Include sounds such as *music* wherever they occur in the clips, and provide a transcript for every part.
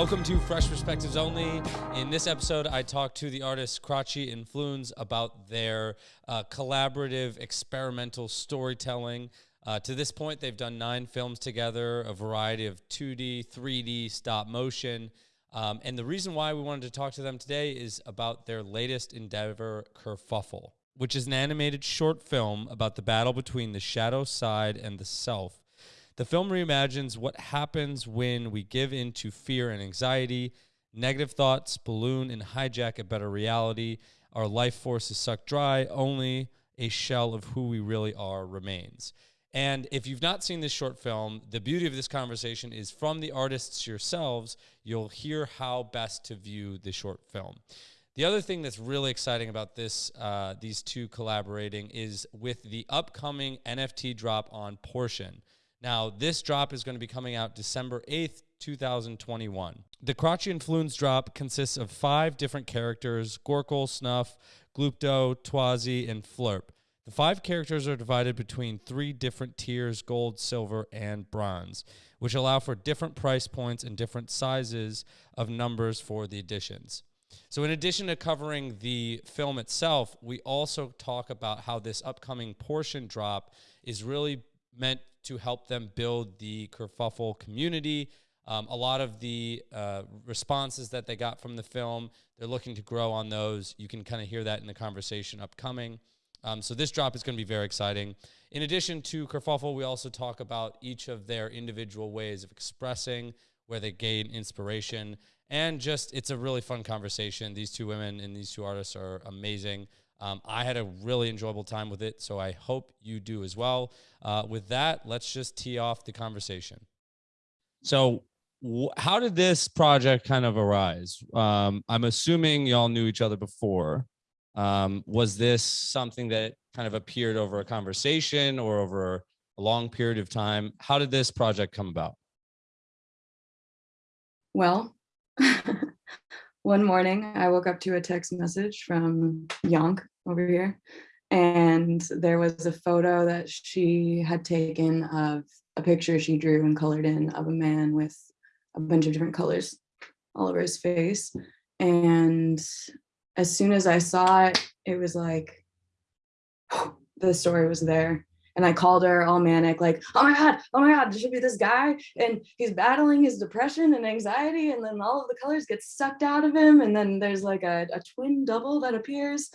Welcome to Fresh Perspectives Only. In this episode, I talked to the artists Crotchy and Floons about their uh, collaborative experimental storytelling. Uh, to this point, they've done nine films together, a variety of 2D, 3D, stop motion. Um, and the reason why we wanted to talk to them today is about their latest endeavor, Kerfuffle, which is an animated short film about the battle between the shadow side and the self the film reimagines what happens when we give in to fear and anxiety, negative thoughts balloon and hijack a better reality. Our life force is sucked dry, only a shell of who we really are remains. And if you've not seen this short film, the beauty of this conversation is from the artists yourselves, you'll hear how best to view the short film. The other thing that's really exciting about this, uh, these two collaborating, is with the upcoming NFT drop on Portion. Now, this drop is going to be coming out December 8th, 2021. The Crotchy Floons drop consists of five different characters Gorkle, Snuff, Gloopdo, Twazi, and Flurp. The five characters are divided between three different tiers gold, silver, and bronze, which allow for different price points and different sizes of numbers for the editions. So, in addition to covering the film itself, we also talk about how this upcoming portion drop is really meant to help them build the kerfuffle community. Um, a lot of the uh, responses that they got from the film, they're looking to grow on those. You can kind of hear that in the conversation upcoming. Um, so this drop is going to be very exciting. In addition to kerfuffle, we also talk about each of their individual ways of expressing, where they gain inspiration, and just it's a really fun conversation. These two women and these two artists are amazing. Um, I had a really enjoyable time with it, so I hope you do as well. Uh, with that, let's just tee off the conversation. So, how did this project kind of arise? Um, I'm assuming y'all knew each other before. Um, was this something that kind of appeared over a conversation or over a long period of time? How did this project come about? Well, *laughs* one morning I woke up to a text message from Yonk over here. And there was a photo that she had taken of a picture she drew and colored in of a man with a bunch of different colors all over his face. And as soon as I saw it, it was like *gasps* the story was there and I called her all manic, like, oh my God, oh my God, there should be this guy. And he's battling his depression and anxiety. And then all of the colors get sucked out of him. And then there's like a, a twin double that appears.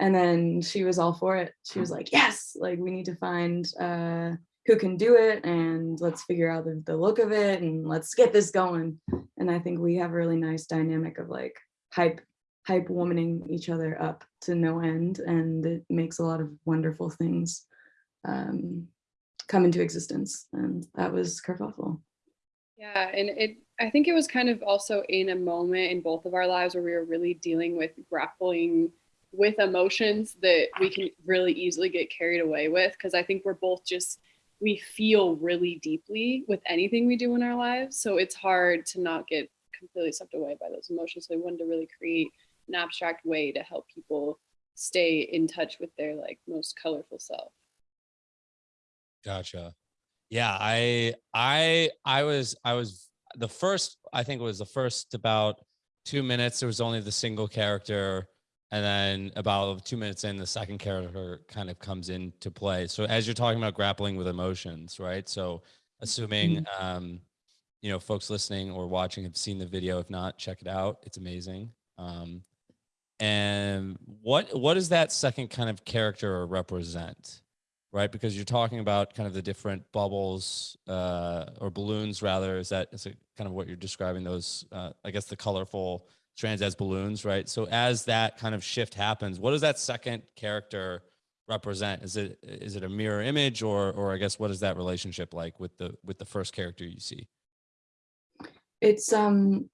And then she was all for it. She was like, yes, like we need to find uh, who can do it and let's figure out the, the look of it and let's get this going. And I think we have a really nice dynamic of like hype hype womaning each other up to no end and it makes a lot of wonderful things um, come into existence. And that was Kerfuffle. Yeah, and it I think it was kind of also in a moment in both of our lives where we were really dealing with grappling with emotions that we can really easily get carried away with because I think we're both just we feel really deeply with anything we do in our lives. So it's hard to not get completely swept away by those emotions. So we wanted to really create an abstract way to help people stay in touch with their like most colorful self. Gotcha. Yeah, I I I was I was the first I think it was the first about 2 minutes there was only the single character and then about 2 minutes in the second character kind of comes into play. So as you're talking about grappling with emotions, right? So assuming mm-hmm. um you know folks listening or watching have seen the video if not check it out. It's amazing. Um and what what does that second kind of character represent? Right? Because you're talking about kind of the different bubbles uh, or balloons, rather. Is that is it kind of what you're describing? Those, uh, I guess, the colorful strands as balloons, right? So as that kind of shift happens, what does that second character represent? Is it is it a mirror image, or or I guess what is that relationship like with the with the first character you see? It's um.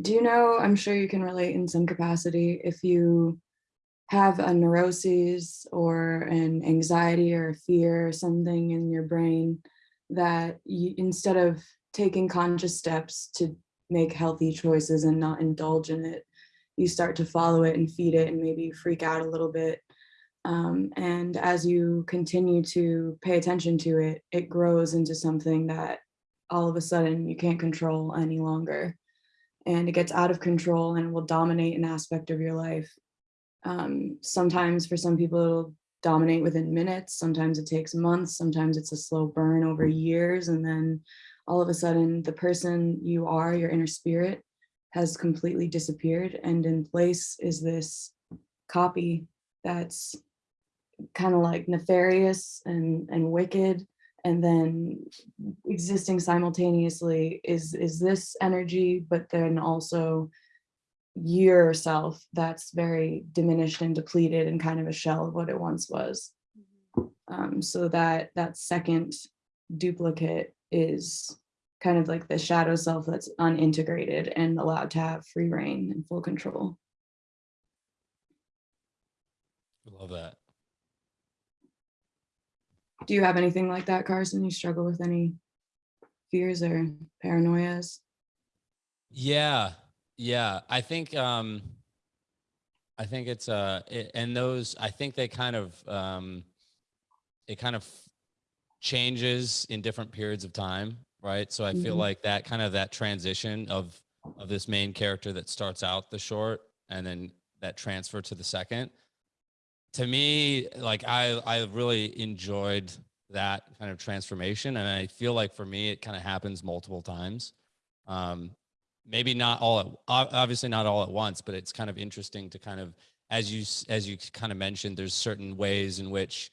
Do you know? I'm sure you can relate in some capacity if you have a neuroses or an anxiety or a fear or something in your brain that you, instead of taking conscious steps to make healthy choices and not indulge in it, you start to follow it and feed it and maybe you freak out a little bit. Um, and as you continue to pay attention to it, it grows into something that all of a sudden you can't control any longer. and it gets out of control and will dominate an aspect of your life. Um, sometimes for some people it'll dominate within minutes, sometimes it takes months, sometimes it's a slow burn over years, and then all of a sudden the person you are, your inner spirit, has completely disappeared. And in place is this copy that's kind of like nefarious and and wicked. And then existing simultaneously is is this energy but then also yourself that's very diminished and depleted and kind of a shell of what it once was. Um, so that that second duplicate is kind of like the shadow self that's unintegrated and allowed to have free reign and full control. I love that. do you have anything like that carson? You struggle with any fears or paranoias? Yeah, yeah. I think um I think it's uh it, and those I think they kind of um it kind of changes in different periods of time, right? So I feel Mhm. like that kind of that transition of of this main character that starts out the short and then that transfer to the second. To me, like I I really enjoyed that kind of transformation and I feel like for me it kind of happens multiple times. Um maybe not all at obviously not all at once but it's kind of interesting to kind of as you as you kind of mentioned there's certain ways in which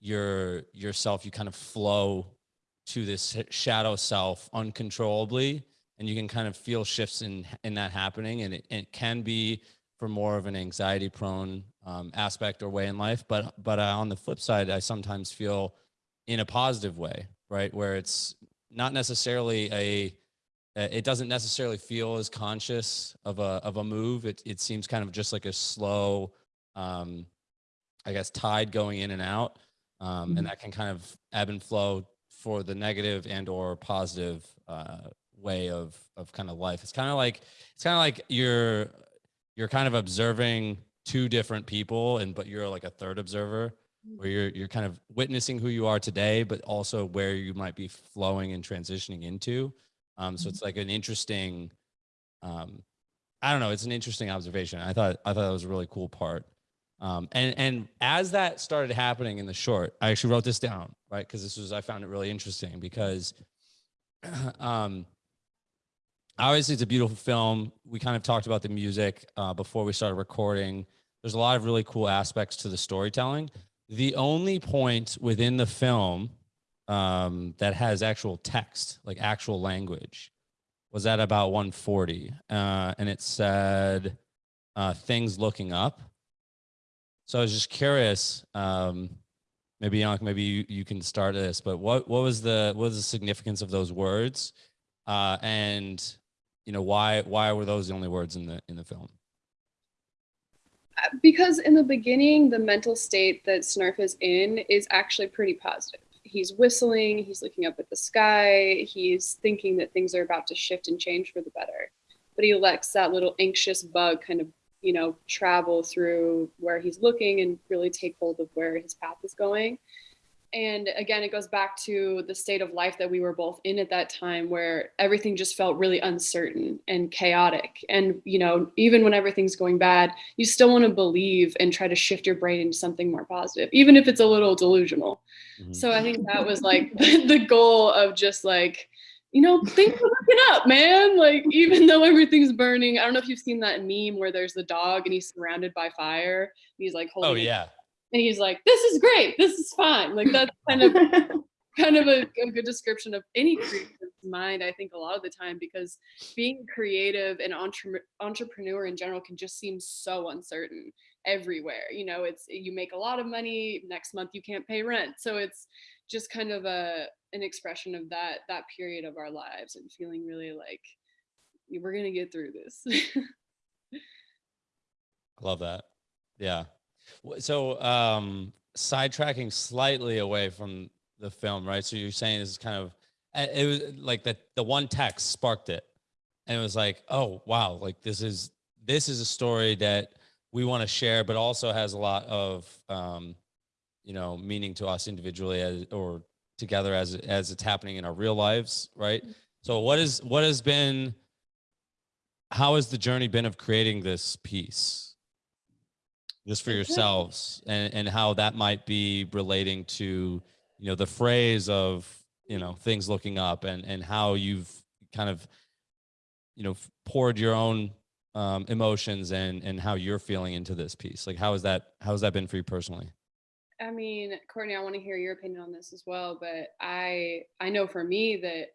your yourself you kind of flow to this shadow self uncontrollably and you can kind of feel shifts in in that happening and it, it can be for more of an anxiety prone um, aspect or way in life but but uh, on the flip side i sometimes feel in a positive way right? Where it's not necessarily a it doesn't necessarily feel as conscious of a of a move. It it seems kind of just like a slow, um, I guess, tide going in and out, um, Mhm. and that can kind of ebb and flow for the negative and or positive uh, way of of kind of life. It's kind of like it's kind of like you're you're kind of observing two different people, and but you're like a third observer where you're you're kind of witnessing who you are today, but also where you might be flowing and transitioning into. Um, so Mhm. it's like an interesting, um, I don't know, it's an interesting observation. I thought I thought that was a really cool part. Um, and and as that started happening in the short, I actually wrote this down, right? Because this was I found it really interesting because *clears throat* um obviously it's a beautiful film. We kind of talked about the music uh, before we started recording. There's a lot of really cool aspects to the storytelling. The only point within the film um, that has actual text, like actual language, was at about 140, uh, and it said uh, things looking up. So I was just curious. Um, maybe Yank, maybe you, you can start this. But what what was the what was the significance of those words, uh, and you know why why were those the only words in the in the film? because in the beginning the mental state that snarf is in is actually pretty positive he's whistling he's looking up at the sky he's thinking that things are about to shift and change for the better. But he lets that little anxious bug kind of you know travel through where he's looking and really take hold of where his path is going and again it goes back to the state of life that we were both in at that time where everything just felt really uncertain and chaotic. And you know even when everything's going bad you still want to believe and try to shift your brain into something more positive even if it's a little delusional. Mhm. so i think that was like *laughs* the goal of just like you know things are looking up man. Like even though everything's burning i don't know if you've seen that meme where there's the dog and he's surrounded by fire. He's like holding Oh yeah, and he's like this is great. This is fine. Like that's kind of *laughs* kind of a, a good description of any creative mind i think a lot of the time because being creative and entre- entrepreneur in general can just seem so uncertain everywhere. You know it's you make a lot of money next month you can't pay rent. So it's just kind of a an expression of that that period of our lives and feeling really like we're gonna get through this. *laughs* Love that. Yeah. So um, sidetracking slightly away from the film, right? So you're saying this is kind of it was like the the one text sparked it, and it was like, oh wow, like this is this is a story that we want to share, but also has a lot of um, you know meaning to us individually as or together as as it's happening in our real lives, right? So what is what has been how has the journey been of creating this piece just for yourselves and, and how that might be relating to you know the phrase of you know things looking up and and how you've kind of you know poured your own um, emotions and and how you're feeling into this piece. Like how has that how has that been for you personally? I mean, Courtney, I want to hear your opinion on this as well, but I I know for me that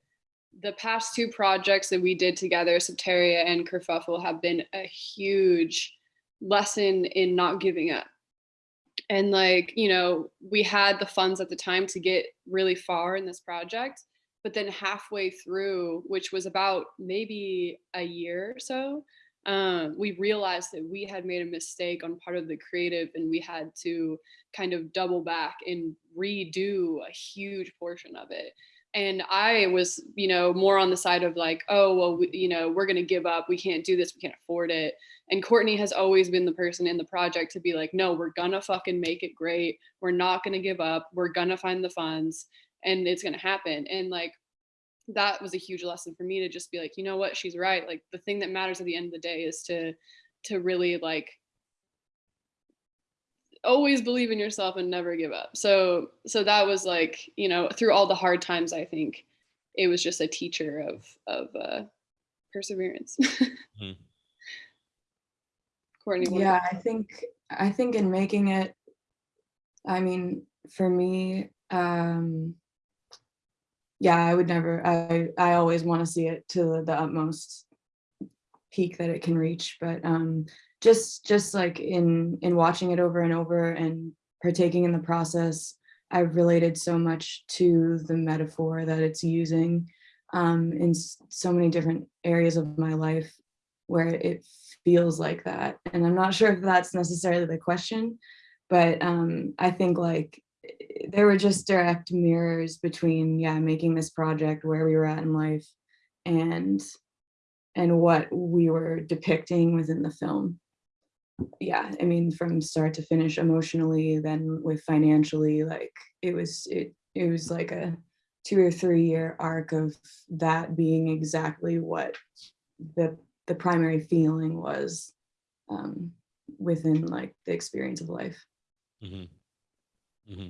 the past two projects that we did together, Soteria and Kerfuffle, have been a huge lesson in not giving up. And like, you know, we had the funds at the time to get really far in this project, but then halfway through, which was about maybe a year or so, um, we realized that we had made a mistake on part of the creative and we had to kind of double back and redo a huge portion of it and i was you know more on the side of like oh well we, you know we're going to give up. We can't do this. We can't afford it. And courtney has always been the person in the project to be like no we're gonna fucking make it great. We're not gonna give up. We're gonna find the funds and it's gonna happen. And like that was a huge lesson for me to just be like you know what? She's right. Like the thing that matters at the end of the day is to to really like always believe in yourself and never give up so so that was like you know through all the hard times i think it was just a teacher of of uh perseverance Mhm. *laughs* courtney yeah i think i think in making it i mean for me um yeah i would never i i always want to see it to the utmost peak that it can reach but um just just like in in watching it over and over and partaking in the process i've related so much to the metaphor that it's using um in so many different areas of my life where it feels like that. And i'm not sure if that's necessarily the question but um i think like eh, there were just direct mirrors between yeah making this project where we were at in life and and what we were depicting within the film yeah i mean from start to finish emotionally then with financially like it was it it was like a two or three year arc of that being exactly what the the primary feeling was um within like the experience of life Mm-hmm. Mm-hmm.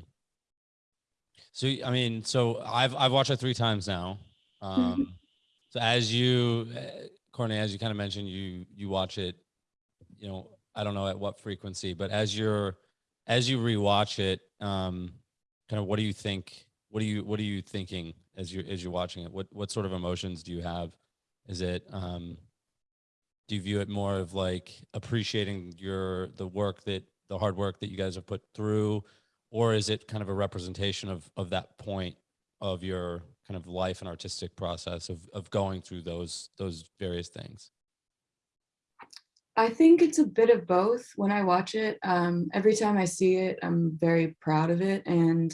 So I mean, so I've I've watched it three times now. Um, so as you, uh, Courtney, as you kind of mentioned, you you watch it. You know, I don't know at what frequency, but as you're as you rewatch it, um, kind of what do you think? What do you what are you thinking as you as you're watching it? What what sort of emotions do you have? Is it um, do you view it more of like appreciating your the work that the hard work that you guys have put through or is it kind of a representation of of that point of your kind of life and artistic process of of going through those those various things I think it's a bit of both when I watch it. Um, every time I see it, I'm very proud of it. And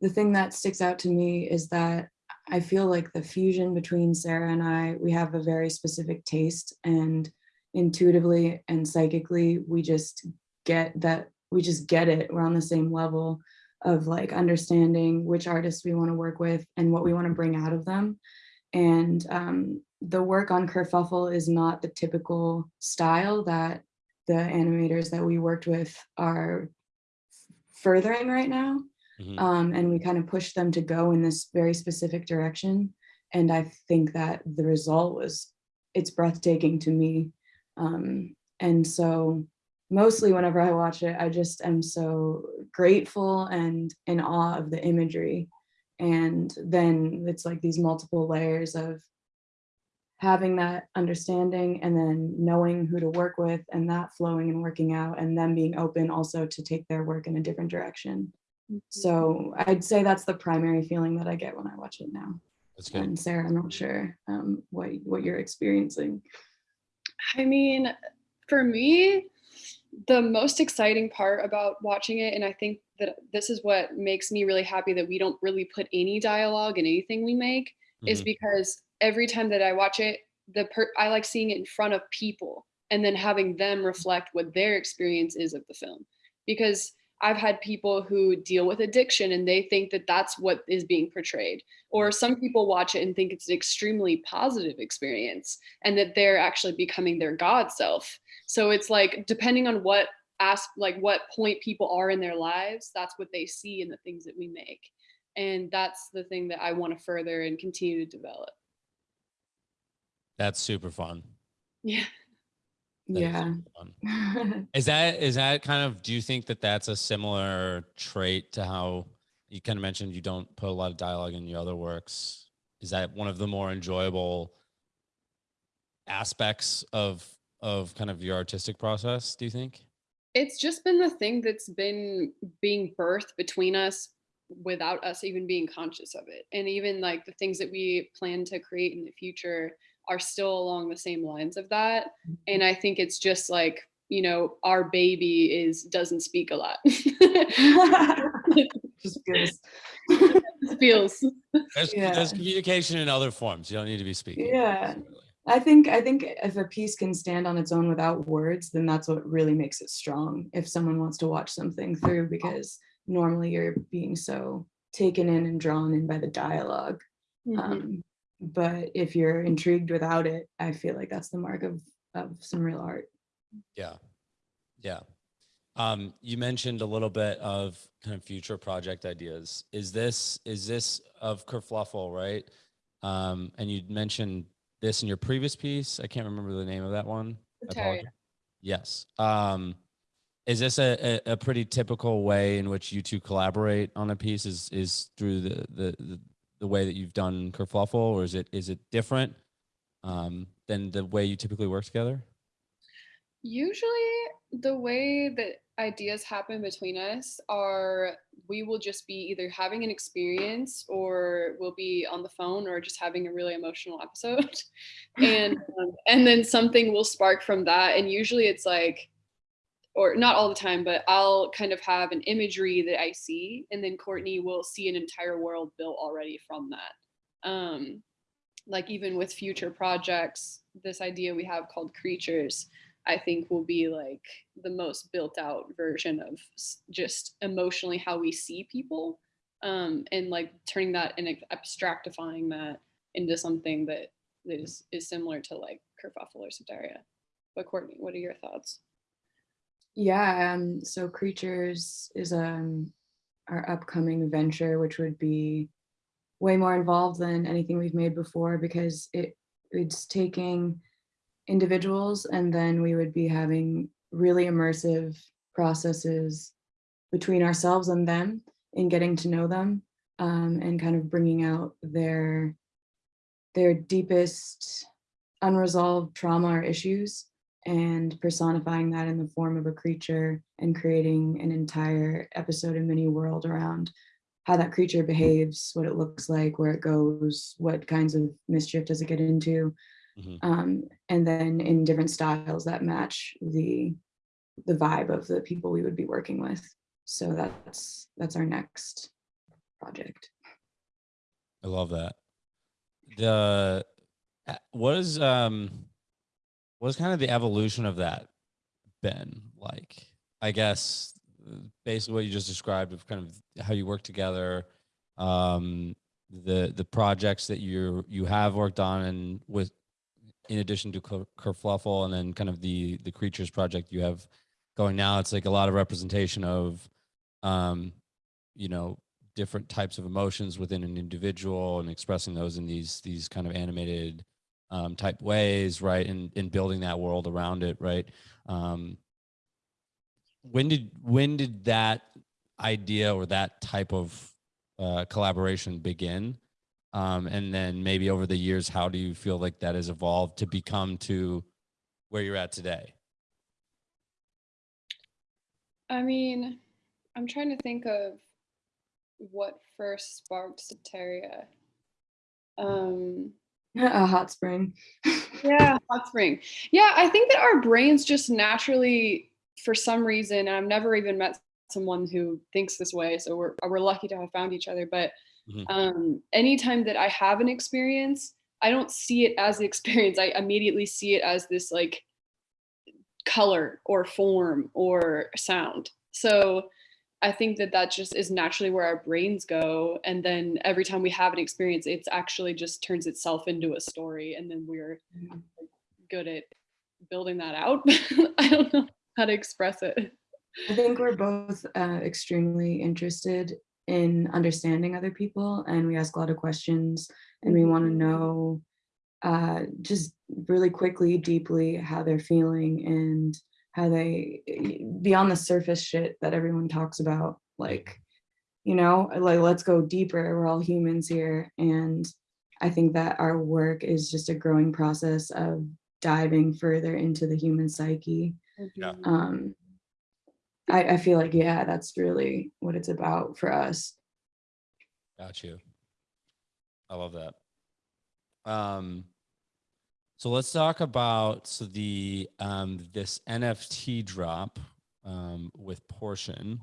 the thing that sticks out to me is that I feel like the fusion between Sarah and I, we have a very specific taste and intuitively and psychically, we just get that, we just get it. We're on the same level of like understanding which artists we want to work with and what we want to bring out of them. And um, the work on Kerfuffle is not the typical style that the animators that we worked with are furthering right now. Mhm. Um, and we kind of pushed them to go in this very specific direction. And I think that the result was, it's breathtaking to me. Um, and so mostly whenever I watch it, I just am so grateful and in awe of the imagery. And then it's like these multiple layers of having that understanding and then knowing who to work with and that flowing and working out and them being open also to take their work in a different direction. So I'd say that's the primary feeling that I get when I watch it now. that's good And Sarah, I'm not sure um, what what you're experiencing. I mean, for me, the most exciting part about watching it, and I think that this is what makes me really happy that we don't really put any dialogue in anything we make, is Mhm. because every time that I watch it, the per- I like seeing it in front of people and then having them reflect what their experience is of the film. Because I've had people who deal with addiction and they think that that's what is being portrayed. Or some people watch it and think it's an extremely positive experience and that they're actually becoming their God self. So it's like, depending on what ask like what point people are in their lives, that's what they see in the things that we make. And that's the thing that I want to further and continue to develop. That's super fun. Yeah. That is yeah. super fun. *laughs* Is that is that kind of? Do you think that that's a similar trait to how you kind of mentioned you don't put a lot of dialogue in your other works? Is that one of the more enjoyable aspects of of kind of your artistic process? Do you think? It's just been the thing that's been being birthed between us without us even being conscious of it. And even like the things that we plan to create in the future are still along the same lines of that. And I think it's just like, you know, our baby is doesn't speak a lot. *laughs* Just feels. *laughs* Feels. There's, Yeah. there's communication in other forms. You don't need to be speaking. Yeah. I think I think if a piece can stand on its own without words, then that's what really makes it strong. If someone wants to watch something through, because normally you're being so taken in and drawn in by the dialogue. Mhm. Um, but if you're intrigued without it, I feel like that's the mark of of some real art. Yeah. Yeah. Um, you mentioned a little bit of kind of future project ideas. Is this is this of Kerfluffle, right? Um, and you mentioned this in your previous piece. I can't remember the name of that one. I Yes. Um, is this a, a, a pretty typical way in which you two collaborate on a piece? Is is through the the the, the way that you've done Kerfluffle, or is it is it different um, than the way you typically work together? Usually, the way that ideas happen between us are we will just be either having an experience or we'll be on the phone or just having a really emotional episode. *laughs* and um, and then something will spark from that and usually it's like or not all the time, but I'll kind of have an imagery that I see, and then Courtney will see an entire world built already from that. Um, like even with future projects, this idea we have called creatures, I think will be like the most built out version of just emotionally how we see people, um, and like turning that and abstractifying that into something that is is similar to like kerfuffle or Soteria. But Courtney, what are your thoughts? Yeah, um, so Creatures is um our upcoming venture, which would be way more involved than anything we've made before because it it's taking individuals and then we would be having really immersive processes between ourselves and them in getting to know them um, and kind of bringing out their their deepest unresolved trauma or issues and personifying that in the form of a creature and creating an entire episode and mini world around how that creature behaves, what it looks like, where it goes, what kinds of mischief does it get into, Mhm. um, and then in different styles that match the the vibe of the people we would be working with. So that's that's our next project. I love that. The uh, what is um what is kind of the evolution of that been like? I guess basically what you just described of kind of how you work together, um, the the projects that you you have worked on, and with in addition to Ker- Kerfluffle, and then kind of the the creatures project you have going now. It's like a lot of representation of, um, you know, different types of emotions within an individual and expressing those in these these kind of animated um, type ways, right? And in building that world around it, right? Um, when did when did that idea or that type of uh, collaboration begin? Um, and then maybe over the years, how do you feel like that has evolved to become to where you're at today? I mean, I'm trying to think of what first sparked Soteria. Um, *laughs* a hot spring. *laughs* yeah, hot spring. Yeah, I think that our brains just naturally, for some reason, and I've never even met someone who thinks this way, so we're we're lucky to have found each other. But Mhm. um, anytime that I have an experience, I don't see it as the *laughs* experience. I immediately see it as this like color or form or sound. So I think that that just is naturally where our brains go. And then every time we have an experience, it's actually just turns itself into a story. And then we're good at building that out. *laughs* I don't know how to express it. I think we're both uh, extremely interested in understanding other people and we ask a lot of questions and we want to know uh, just really quickly, deeply how they're feeling and how they beyond the surface shit that everyone talks about like you know like let's go deeper we're all humans here and i think that our work is just a growing process of diving further into the human psyche Yeah. um I, I feel like yeah that's really what it's about for us Got you. I love that. Um, so let's talk about the um, this NFT drop um, with portion.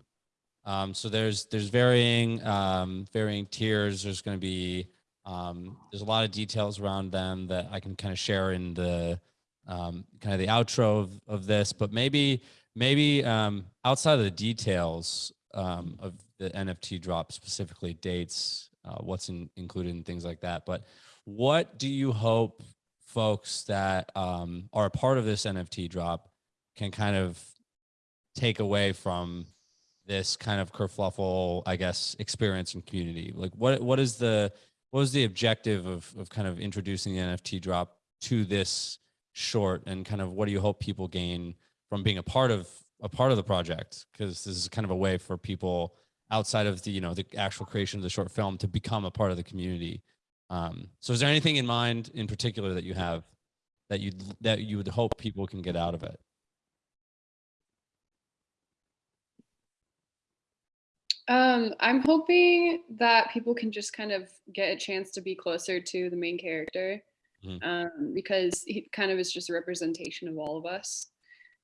Um, so there's there's varying um, varying tiers. There's going to be um, there's a lot of details around them that I can kind of share in the um, kind of the outro of, of this. But maybe maybe um, outside of the details um, of the NFT drop, specifically dates, uh, what's in, included and things like that. But what do you hope folks that um, are a part of this NFT drop can kind of take away from this kind of kerfluffle, I guess, experience and community? Like, what what is the what was the objective of of kind of introducing the NFT drop to this short, and kind of what do you hope people gain from being a part of a part of the project? Because this is kind of a way for people outside of the you know the actual creation of the short film to become a part of the community. Um, so, is there anything in mind in particular that you have that you that you would hope people can get out of it? Um, I'm hoping that people can just kind of get a chance to be closer to the main character Mhm. um, because he kind of is just a representation of all of us.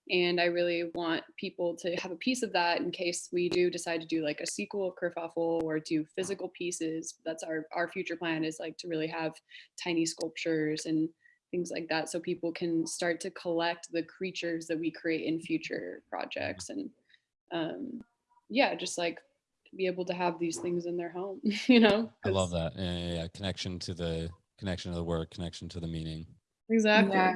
And I really want people to have a piece of that in case we do decide to do like a sequel of Kerfuffle or do physical pieces. That's our, our future plan is like to really have tiny sculptures and things like that so people can start to collect the creatures that we create in future projects and um, yeah, just like be able to have these things in their home, *laughs* you know? I love that. Yeah, yeah, yeah. Connection to the connection to the work, connection to the meaning. Exactly. Yeah.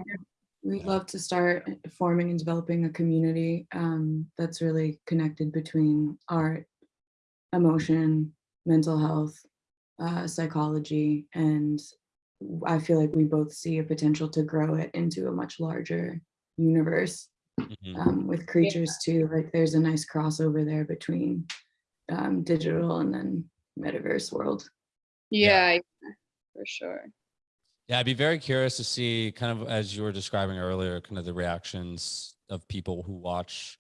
We'd love to start forming and developing a community um, that's really connected between art, emotion, mental health, uh, psychology, and I feel like we both see a potential to grow it into a much larger universe Mhm. um, with creatures too. Like there's a nice crossover there between um, digital and then metaverse world. Yeah, yeah, for sure. Yeah, I'd be very curious to see kind of as you were describing earlier, kind of the reactions of people who watch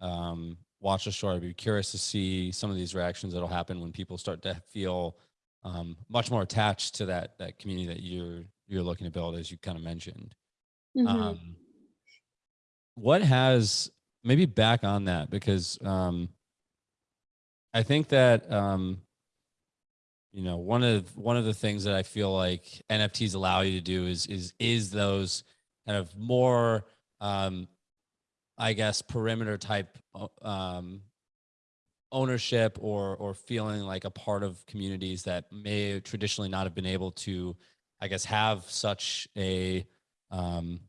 um, watch the show. I'd be curious to see some of these reactions that'll happen when people start to feel um, much more attached to that that community that you're you're looking to build, as you kind of mentioned. Mhm. Um, what has maybe back on that because um, I think that um, you know one of one of the things that I feel like NFTs allow you to do is is is those kind of more um, I guess perimeter type um, ownership or or feeling like a part of communities that may traditionally not have been able to I guess have such a um,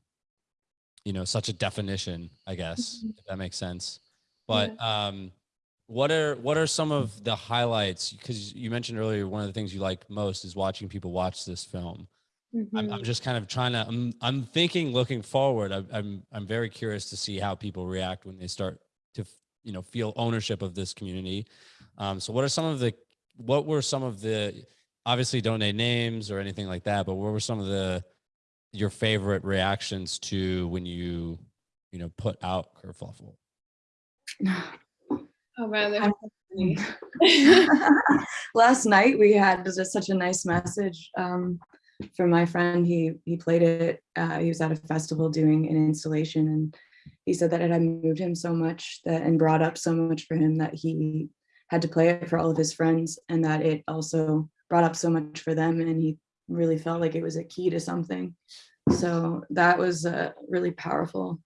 you know such a definition i guess Mhm. if that makes sense but um what are what are some of the highlights? Because you mentioned earlier one of the things you like most is watching people watch this film. I'm, I'm Mhm. just kind of trying to i'm i'm thinking looking forward. I'm, I'm i'm very curious to see how people react when they start to you know feel ownership of this community. Um so what are some of the what were some of the obviously don't name names or anything like that but what were some of the your favorite reactions to when you you know put out kerfuffle *sighs* *laughs* Oh man, there's I'm- so many. *laughs* *laughs* Last night we had just such a nice message um, from my friend. He he played it. Uh, he was at a festival doing an installation, and he said that it had moved him so much that and brought up so much for him that he had to play it for all of his friends, and that it also brought up so much for them, and he really felt like it was a key to something. So that was a really powerful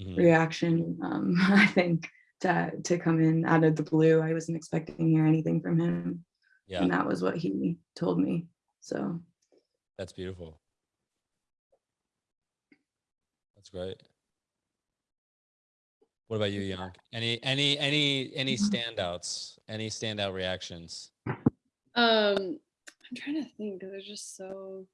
Mhm. reaction, um, *laughs* I think, to to come in out of the blue. I wasn't expecting to hear anything from him, Yeah, and that was what he told me. So that's beautiful. That's great. What about you, Young? Any any any any standouts? Any standout reactions? Um, I'm trying to think because there's just so.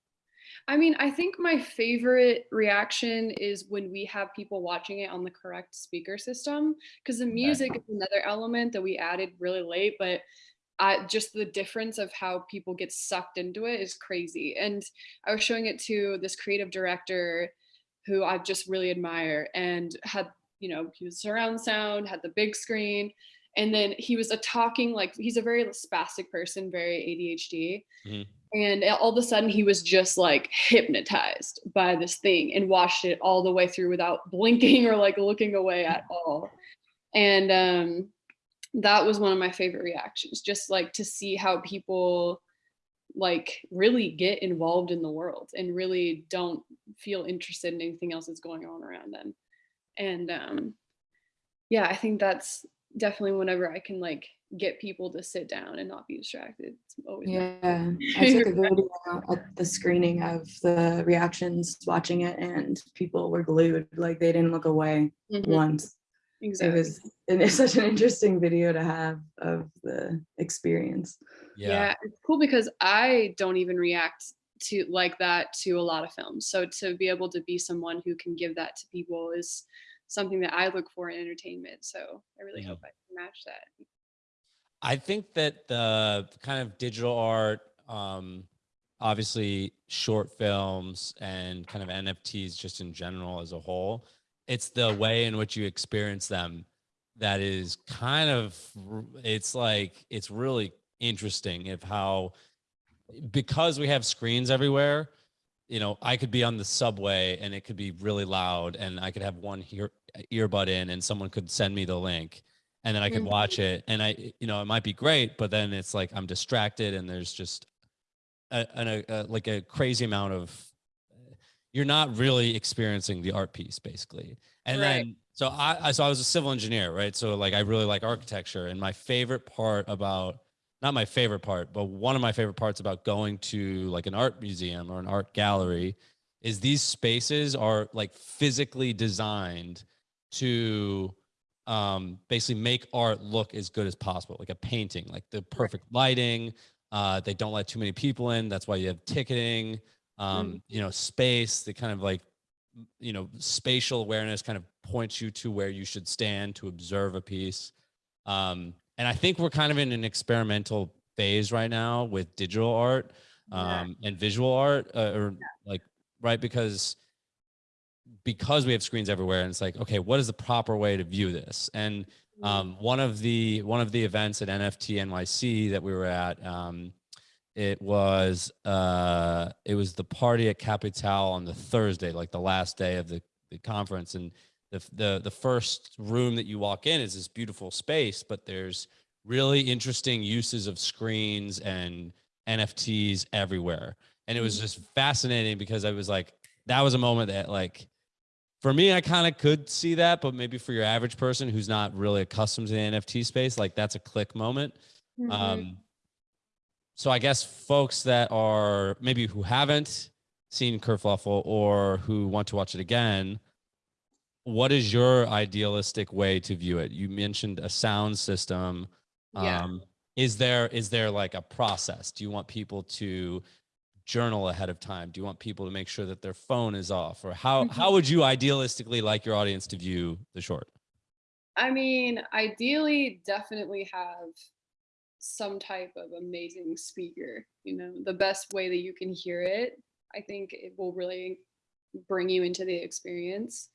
I mean, I think my favorite reaction is when we have people watching it on the correct speaker system because the music is another element that we added really late, but I, just the difference of how people get sucked into it is crazy. And I was showing it to this creative director who I just really admire and had, you know, he was surround sound, had the big screen, and then he was a talking like he's a very spastic person, very ADHD. Mhm. And all of a sudden he was just like hypnotized by this thing and watched it all the way through without *laughs* blinking or like looking away at all. And um that was one of my favorite reactions, just like to see how people like really get involved in the world and really don't feel interested in anything else that's going on around them. And um yeah, I think that's definitely whenever I can like get people to sit down and not be distracted. It's always yeah, *laughs* I took a video at the screening of the reactions watching it, and people were glued. Like they didn't look away Mhm, once. exactly. It was and it's such an interesting video to have of the experience. Yeah. yeah. it's cool because I don't even react to like that to a lot of films. So to be able to be someone who can give that to people is something that I look for in entertainment. So I really Mhm. hope I can match that. I think that the kind of digital art, um, obviously short films and kind of NFTs just in general as a whole, it's the way in which you experience them that is kind of it's like it's really interesting of how because we have screens everywhere you know i could be on the subway and it could be really loud and i could have one ear, earbud in and someone could send me the link and then i could Mhm. watch it and i you know it might be great but then it's like i'm distracted and there's just a, a, a like a crazy amount of you're not really experiencing the art piece basically and Right. then so I, I so i was a civil engineer right so like i really like architecture and my favorite part about not my favorite part but one of my favorite parts about going to like an art museum or an art gallery is these spaces are like physically designed to um, basically make art look as good as possible like a painting like the perfect lighting uh, they don't let too many people in that's why you have ticketing um, you know space the kind of like you know spatial awareness kind of points you to where you should stand to observe a piece. Um, and i think we're kind of in an experimental phase right now with digital art Yeah. um, and visual art uh, or like right because because we have screens everywhere and it's like okay what is the proper way to view this? And um, one of the one of the events at nft nyc that we were at um, it was uh, it was the party at capital on the thursday like the last day of the, the conference. And the, the the first room that you walk in is this beautiful space but there's really interesting uses of screens and nfts everywhere. And it was just fascinating because i was like that was a moment that like for me i kind of could see that but maybe for your average person who's not really accustomed to the nft space like that's a click moment. Mhm. um, so I guess folks that are maybe who haven't seen Kerfluffle or who want to watch it again, what is your idealistic way to view it? You mentioned a sound system. Yeah. Um, is there is there like a process? Do you want people to journal ahead of time? Do you want people to make sure that their phone is off? Or how Mhm. how would you idealistically like your audience to view the short? I mean, ideally, definitely have some type of amazing speaker. You know, the best way that you can hear it, I think it will really bring you into the experience.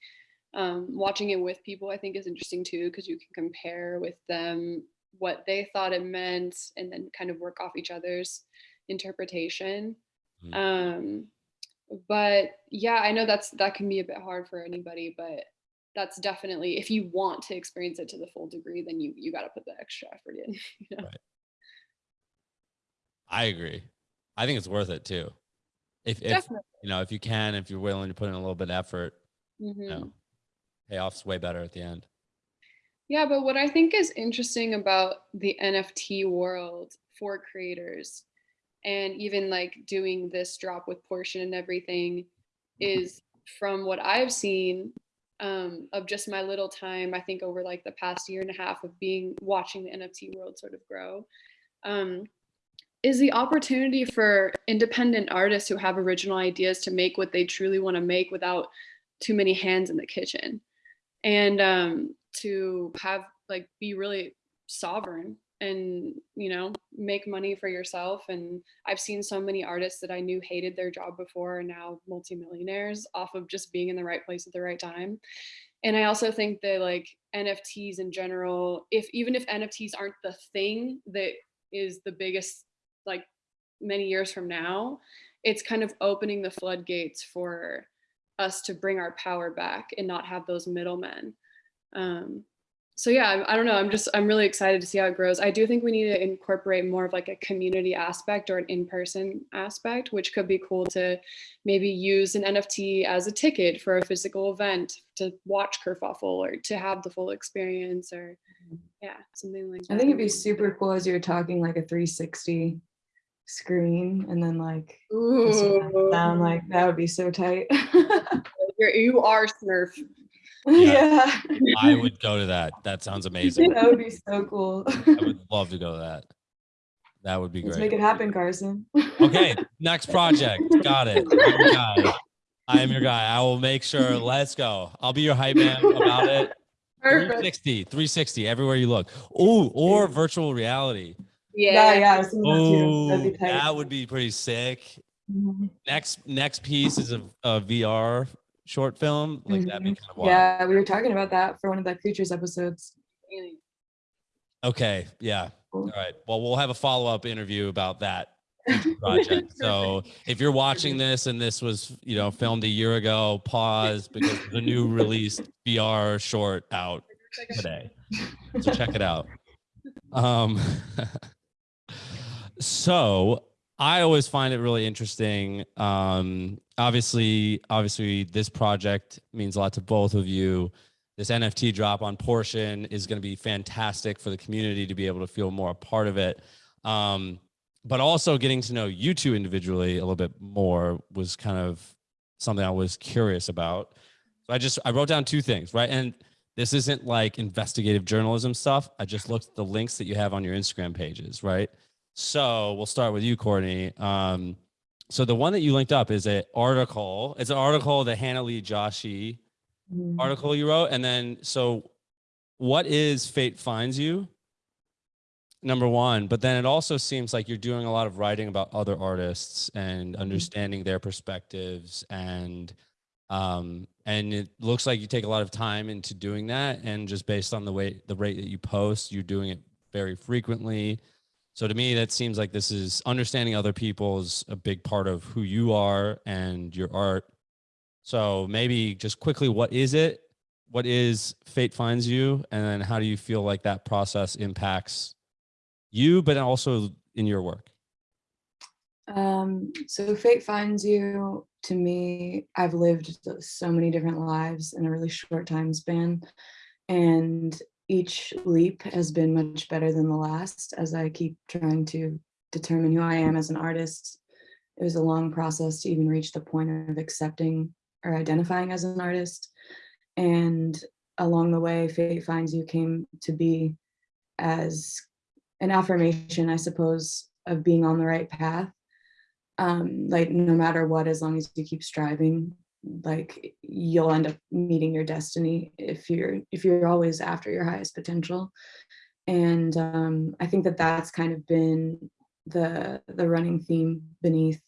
Um, watching it with people, I think, is interesting too, because you can compare with them what they thought it meant and then kind of work off each other's interpretation. Mhm. Um, but yeah, I know that's that can be a bit hard for anybody, but that's definitely if you want to experience it to the full degree, then you you got to put the extra effort in. *laughs* You know? I agree. I think it's worth it too. If if you know if you can, if you're willing to put in a little bit of effort, Mhm. you know, payoff's way better at the end. Yeah, but what I think is interesting about the NFT world for creators and even like doing this drop with portion and everything is from what I've seen um, of just my little time, I think over like the past year and a half of being watching the NFT world sort of grow, um, is the opportunity for independent artists who have original ideas to make what they truly want to make without too many hands in the kitchen and um, to have like be really sovereign and you know make money for yourself. And i've seen so many artists that i knew hated their job before are now multimillionaires off of just being in the right place at the right time. And i also think that like nfts in general if even if nfts aren't the thing that is the biggest like many years from now it's kind of opening the floodgates for us to bring our power back and not have those middlemen um, so yeah, I, I don't know. I'm just, I'm really excited to see how it grows. I do think we need to incorporate more of like a community aspect or an in-person aspect, which could be cool to maybe use an NFT as a ticket for a physical event to watch Kerfuffle or to have the full experience or Mm-hmm. yeah, something like that. I think it'd be super cool as you're talking like a 360 screen and then like sound like that would be so tight. *laughs* you're, you are Smurf. *laughs* yeah. I would go to that. That sounds amazing. That would be so cool. I would *laughs* love to go to that. That would be Let's great. make it happen, Carson. Okay, next project. Got it. I'm your guy. I am your guy. I will make sure. Let's go. I'll be your hype man about it. Perfect. 360, 360, everywhere you look. Oh, or virtual reality. Yeah, Yeah. yeah. I was that too. Oh, That'd be tight. that would be pretty sick. Mhm. Next, next piece is a, a VR short film. Like that'd be Mhm. kind of wild. Yeah, we were talking about that for one of the creatures episodes. Okay. Yeah. All Cool. right. Well, we'll have a follow up interview about that *laughs* project. so if you're watching this and this was, you know, filmed a year ago, pause because the new *laughs* released VR short out today. So check it out. Um, *laughs* so I always find it really interesting. Um, obviously, obviously, this project means a lot to both of you. This NFT drop on Portion is going to be fantastic for the community to be able to feel more a part of it. Um, but also getting to know you two individually a little bit more was kind of something I was curious about. So I just I wrote down two things, right? And this isn't like investigative journalism stuff. I just looked at the links that you have on your Instagram pages, right? So we'll start with you, Courtney. Um, so the one that you linked up is an article. It's an article that Hannah Lee Joshi Mhm. article you wrote. And then, so what is Fate Finds You? Number one, but then it also seems like you're doing a lot of writing about other artists and understanding their perspectives and um and it looks like you take a lot of time into doing that and just based on the way the rate that you post you're doing it very frequently so to me that seems like this is understanding other people is a big part of who you are and your art so maybe just quickly, what is it? What is Fate Finds You? And then how do you feel like that process impacts you, but also in your work? Um, so fate finds you to me, I've lived so many different lives in a really short time span. And each leap has been much better than the last as I keep trying to determine who I am as an artist. It was a long process to even reach the point of accepting or identifying as an artist. And along the way, Fate Finds You came to be as an affirmation, I suppose, of being on the right path um like no matter what as long as you keep striving like you'll end up meeting your destiny if you're if you're always after your highest potential. And um i think that that's kind of been the the running theme beneath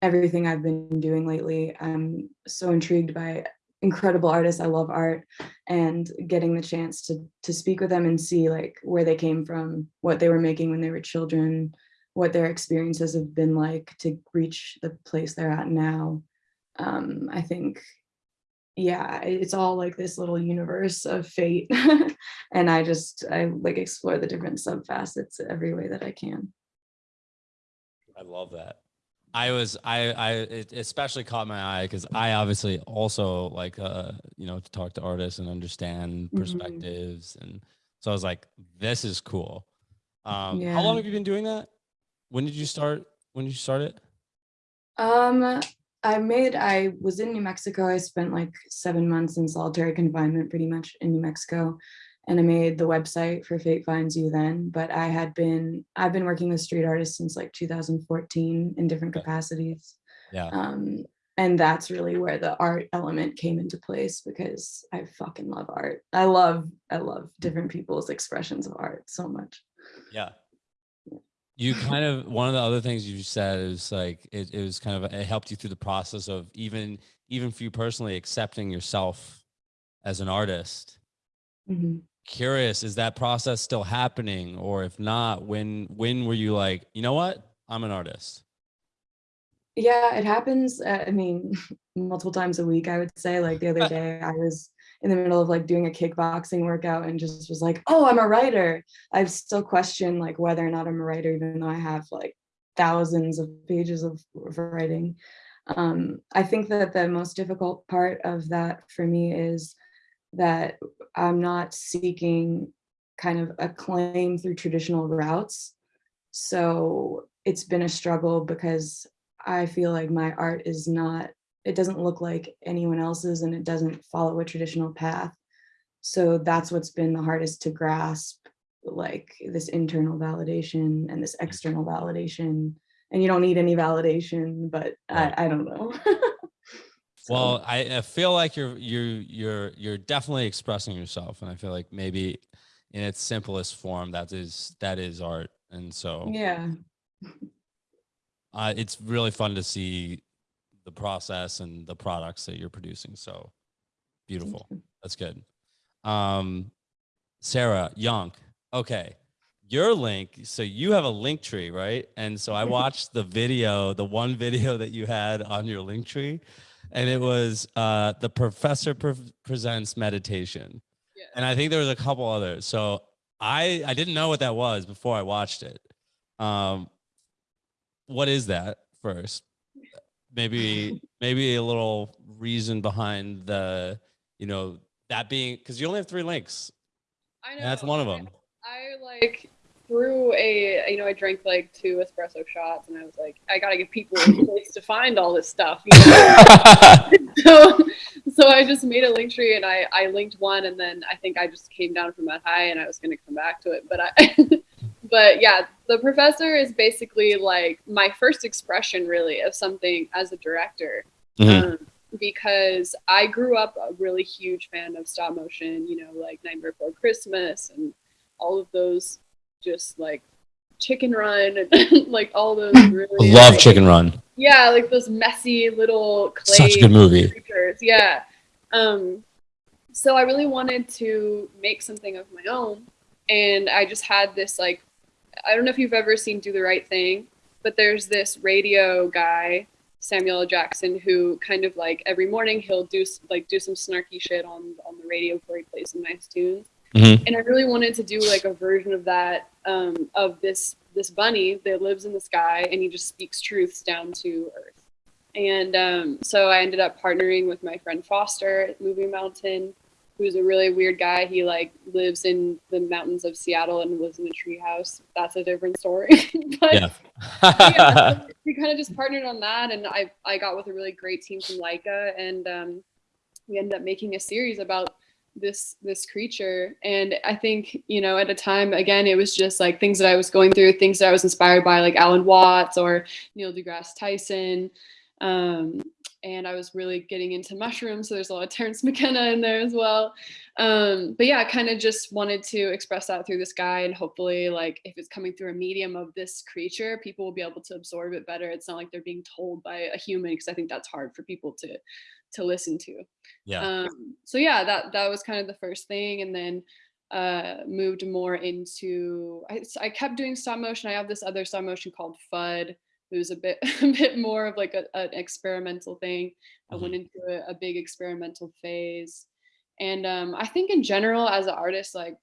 everything i've been doing lately. I'm so intrigued by incredible artists. I love art and getting the chance to to speak with them and see like where they came from what they were making when they were children what their experiences have been like to reach the place they're at now. Um, I think, yeah, it's all like this little universe of fate. *laughs* and I just, I like explore the different subfacets every way that I can. I love that. I was I I it especially caught my eye because I obviously also like uh you know to talk to artists and understand Mhm. perspectives and so I was like this is cool. Um, Yeah. how long have you been doing that? When did you start? When did you start it? Um, I made, I was in New Mexico. I spent like seven months in solitary confinement pretty much in New Mexico. And I made the website for Fate Finds You then, but I had been, I've been working with street artists since like 2014 in different capacities. Yeah. Um, and that's really where the art element came into place because I fucking love art. I love, I love different people's expressions of art so much. Yeah. You kind of one of the other things you said is like it, it was kind of it helped you through the process of even even for you personally accepting yourself as an artist. Mhm. Curious, is that process still happening, or if not, when when were you like, you know what, I'm an artist? Yeah, it happens, uh, I mean, *laughs* multiple times a week, I would say, like, the other *laughs* day, I was in the middle of, like, doing a kickboxing workout and just was like, "Oh, I'm a writer." I've still questioned like, whether or not I'm a writer, even though I have, like, thousands of pages of of writing. Um, I think that the most difficult part of that for me is that I'm not seeking kind of acclaim through traditional routes. So it's been a struggle because I feel like my art is not, it doesn't look like anyone else's and it doesn't follow a traditional path. So that's what's been the hardest to grasp, like this internal validation and this external validation. And you don't need any validation, but Right. I, I don't know. *laughs* So, Well, I, I feel like you're you're you're you're definitely expressing yourself, and I feel like maybe in its simplest form, that is that is art, and so yeah. uh, it's really fun to see the process and the products that you're producing. So beautiful. That's good. Um, Sarah Yonk. Okay. Your link. So you have a link tree, right? And so I *laughs* watched the video, the one video that you had on your link tree, and it was uh, the professor pre- presents meditation. Yeah. And I think there was a couple others. So I I didn't know what that was before I watched it. Um, what is that first? Maybe maybe a little reason behind the you know that being because you only have three links. I know. That's one of I- them. I like threw a you know I drank like two espresso shots and I was like I gotta give people a place to find all this stuff. You know? *laughs* so so I just made a link tree and I I linked one and then I think I just came down from that high and I was gonna come back to it but I *laughs* but yeah the professor is basically like my first expression really of something as a director Mhm. um, because I grew up a really huge fan of stop motion, you know, like Nightmare Before Christmas and all of those just like Chicken Run and *laughs* like all those really Love like- Chicken Run. Yeah, like those messy little clay Such a good movie. creatures. Yeah. Um, so I really wanted to make something of my own, and I just had this like, I don't know if you've ever seen Do the Right Thing, but there's this radio guy, Samuel L. Jackson, who kind of like every morning he'll do like do some snarky shit on on the radio before he plays some nice tunes Mhm. and I really wanted to do like a version of that um, of this this bunny that lives in the sky and he just speaks truths down to earth. And um, so I ended up partnering with my friend Foster at Movie Mountain, who's a really weird guy. He like lives in the mountains of Seattle and lives in a treehouse. That's a different story. *laughs* but Yeah. yeah, we *laughs* kind of just partnered on that, and I I got with a really great team from Laika, and um, we ended up making a series about this this creature. And I think you know at a time again it was just like things that I was going through, things that I was inspired by, like Alan Watts or Neil deGrasse Tyson. Um, and I was really getting into *laughs* mushrooms, so there's a lot of Terence McKenna in there as well. Um, but yeah, I kind of just wanted to express that through this guy, and hopefully, like if it's coming through a medium of this creature, people will be able to absorb it better. It's not like they're being told by a human, because I think that's hard for people to to listen to. yeah. Um, so yeah, that that was kind of the first thing, and then uh, moved more into. I, I kept doing stop motion. I have this other stop motion called FUD. It was a bit *laughs* a bit more of like a, an experimental thing. I went into a, a big experimental phase, and um, I think in general as an artist, like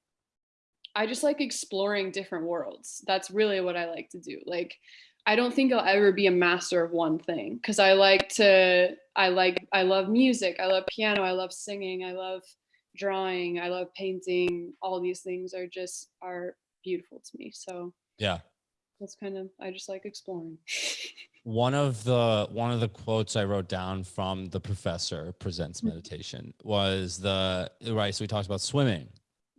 I just like exploring different worlds. That's really what I like to do. Like I don't think I'll ever be a master of one thing because I like to I like I love music, I love piano, I love singing, I love drawing, I love painting. All these things are just are beautiful to me. So Yeah. That's kind of I just like exploring. *laughs* One of the one of the quotes I wrote down from the professor presents Mhm. meditation was the right. So we talked about swimming,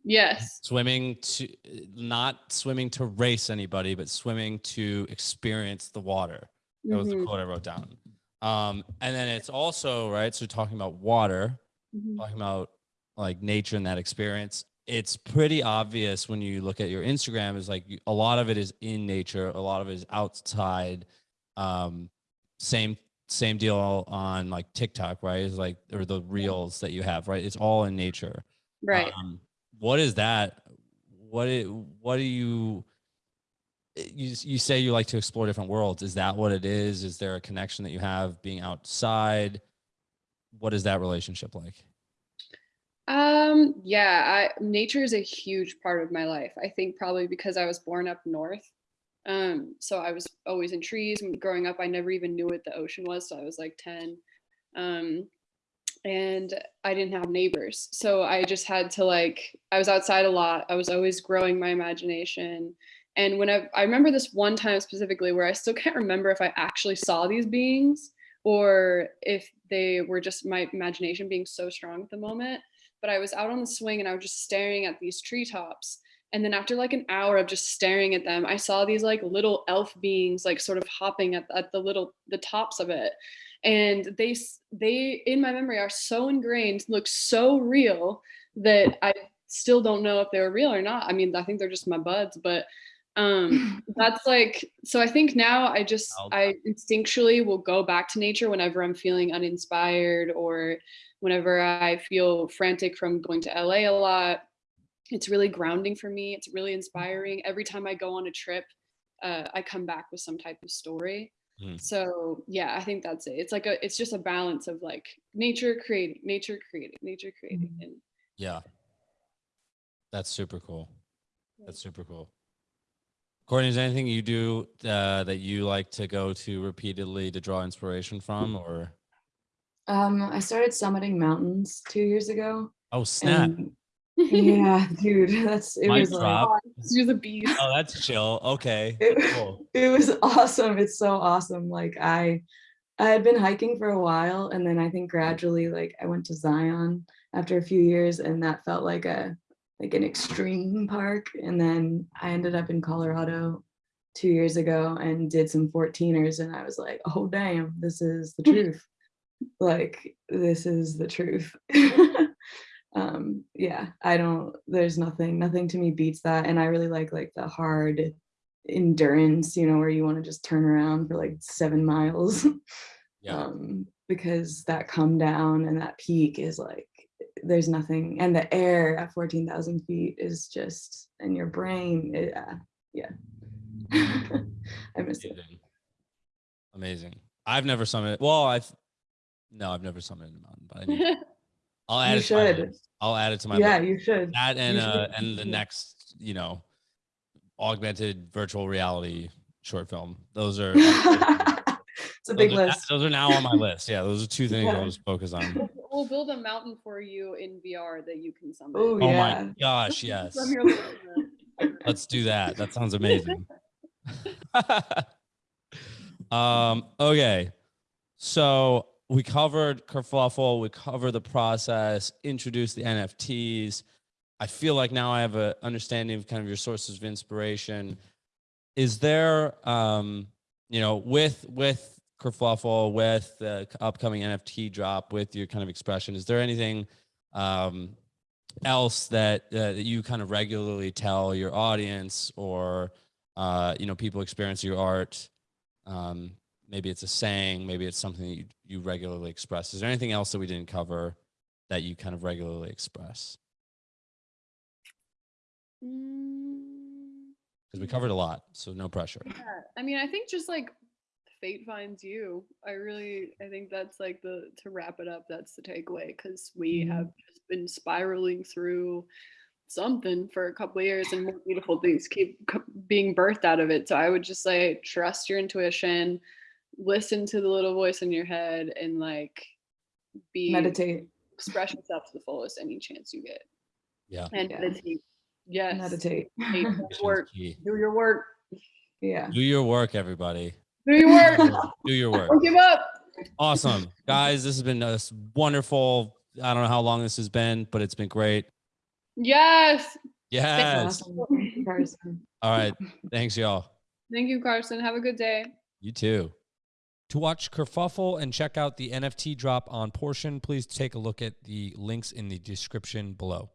yes. swimming to not swimming to race anybody, but swimming to experience the water. That was the Mhm, quote I wrote down. Um, and then it's also right. So talking about water, mhm. talking about like nature and that experience. It's pretty obvious when you look at your Instagram. Is like a lot of it is in nature, a lot of it is outside. Um, same same deal on like TikTok, right? Is like or the reels that you have, right? It's all in nature. Right. Um, what is that? What it, what do you you you say you like to explore different worlds? Is that what it is? Is there a connection that you have being outside? What is that relationship like? Um, yeah, I, nature is a huge part of my life. I think probably because I was born up north. Um, so I was always in trees. And Growing up, I never even knew what the ocean was. So I was like 10. Um, and I didn't have neighbors. So I just had to like, I was outside a lot. I was always growing my imagination. And when I, I remember this one time specifically where I still can't remember if I actually saw these beings or if they were just my imagination being so strong at the moment but I was out on the swing and I was just staring at these treetops. And then after like an hour of just staring at them, I saw these like little elf beings like sort of hopping at, at the little the tops of it. And they they in my memory are so ingrained, look so real that I still don't know if they were real or not. I mean, I think they're just my buds, but um *laughs* that's like so i think now i just i instinctually will go back to nature whenever i'm feeling uninspired or whenever I feel frantic from going to LA a lot. It's really grounding for me. It's really inspiring. Every time I go on a trip, uh, I come back with some type of story. Mm. So yeah, I think that's it. It's like a, it's just a balance of like nature creating, nature creating, nature creating, and Yeah. That's super cool. That's super cool. Courtney, is there anything you do uh, that you like to go to repeatedly to draw inspiration from or Um, I started summiting mountains two years ago. oh snap. yeah, dude, that's it Mic was like drop. Let's do the bees. Oh, that's chill. Okay. *laughs* it, Cool. it was awesome. It's so awesome. Like I I had been hiking for a while and then I think gradually like I went to Zion after a few years and that felt like a like an extreme park and then I ended up in Colorado 2 years ago and did some 14ers and I was like, "Oh damn, this is the *laughs* truth." like this is the truth. *laughs* um yeah, I don't there's nothing nothing to me beats that and I really like like the hard endurance, you know, where you want to just turn around for like seven miles. *laughs* Yeah. um, because that come down and that peak is like there's nothing, and the air at 14,000 feet is just, and your brain, it, uh, yeah. *laughs* I miss it. Amazing. Amazing. I've never summited. Well, I've no, I've never summited a mountain, but I need, *laughs* I'll add You it to my list. I'll add it to my Yeah, list. you should. That and should. uh, and the next, you know, augmented virtual reality short film. Those are *laughs* It's a big those are, list. those are now on my list. Yeah, those are two things Yeah. I'll just focus on. We'll build a mountain for you in VR that you can summon. Oh, Oh yeah. my gosh, *laughs* yes. From your living room. Let's do that. That sounds *laughs* amazing. *laughs* um, okay. So we covered kerfuffle, we covered the process, introduced the NFTs. I feel like now I have an understanding of kind of your sources of inspiration. Is there um, you know, with with kerfuffle, with the upcoming NFT drop, with your kind of expression, is there anything um else that uh, that you kind of regularly tell your audience or uh, you know people experience your art? Um, maybe it's a saying maybe it's something that you, you regularly express. Is there anything else that we didn't cover that you kind of regularly express? Mm, because we covered a lot so no pressure. Yeah. I mean, I think just like fate finds you. I really, I think that's like the to wrap it up. That's the takeaway because we Mhm. have just been spiraling through something for a couple of years and more beautiful things keep being birthed out of it. So I would just say trust your intuition, listen to the little voice in your head and like be Meditate. express yourself to the fullest any chance you get. Yeah. And Yeah. meditate. Yes. Meditate. Meditate. Do Meditation's work. Do your work. yeah. Do your work, everybody. Do your work. Do your work. Don't give up. Awesome. Guys, this has been a s- wonderful. I don't know how long this has been, but it's been great. Yes. Yes. Awesome. Carson. All right. Thanks, y'all. Thank you, Carson. Have a good day. You too. To watch Kerfuffle and check out the NFT drop on Portion, please take a look at the links in the description below.